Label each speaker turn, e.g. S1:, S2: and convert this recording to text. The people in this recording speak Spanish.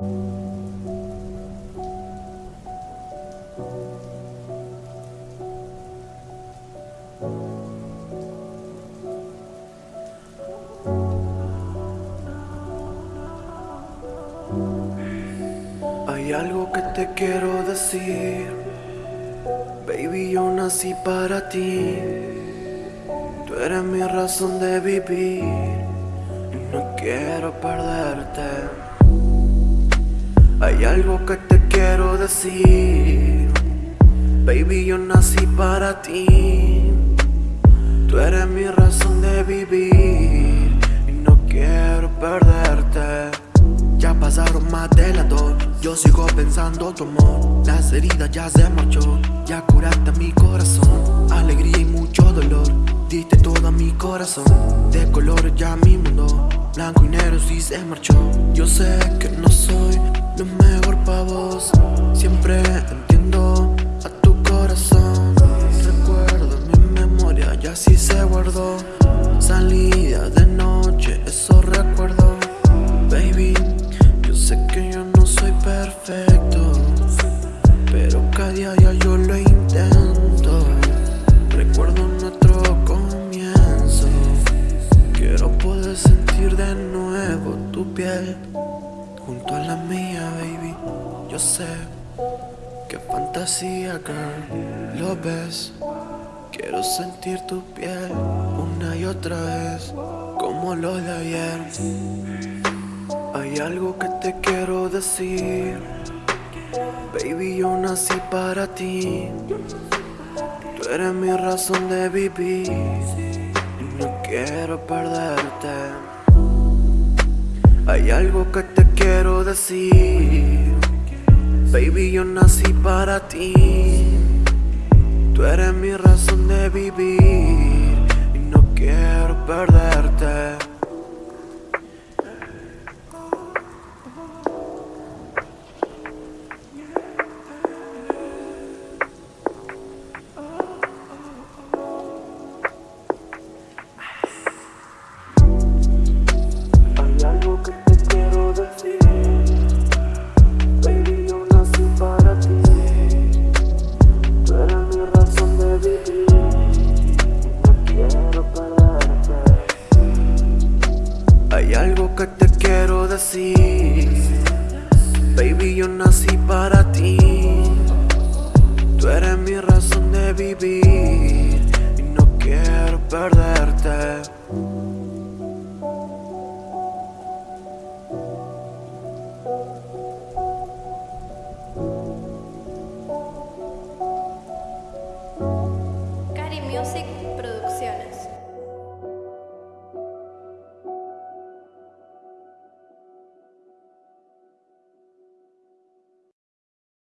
S1: Hay algo que te quiero decir, baby, yo nací para ti. Tú eres mi razón de vivir y no quiero perderte. Hay algo que te quiero decir, baby, yo nací para ti. Tú eres mi razón de vivir. Y no quiero perderte. Ya pasaron más de las dos. Yo sigo pensando tu amor. Las heridas ya se marchó. Ya curaste mi corazón. Alegría y mucho dolor. Diste todo a mi corazón. De colores ya mi mundo. Blanco y negro sí se marchó. Yo sé que no soy Siempre entiendo a tu corazón. Recuerdo mi memoria ya sí se guardó. Salida de noche, eso recuerdo. Baby Sé que yo no soy perfecto Pero cada día ya yo lo intento. Recuerdo nuestro comienzo. Quiero poder sentir de nuevo tu piel Junto a la mía, baby. Yo sé que fantasía, girl. Lo ves. Quiero sentir tu piel una y otra vez Como lo de ayer. Hay algo que te quiero decir. Baby, yo nací para ti. Tú eres mi razón de vivir. No quiero perderte. Hay algo que te quiero decir Baby, yo nací para ti. Tú eres mi razón de vivir Y no quiero perderte Hay algo que te quiero decir. Baby, yo nací para ti. Tú eres mi razón de vivir Y no quiero perderte.
S2: Cari Music.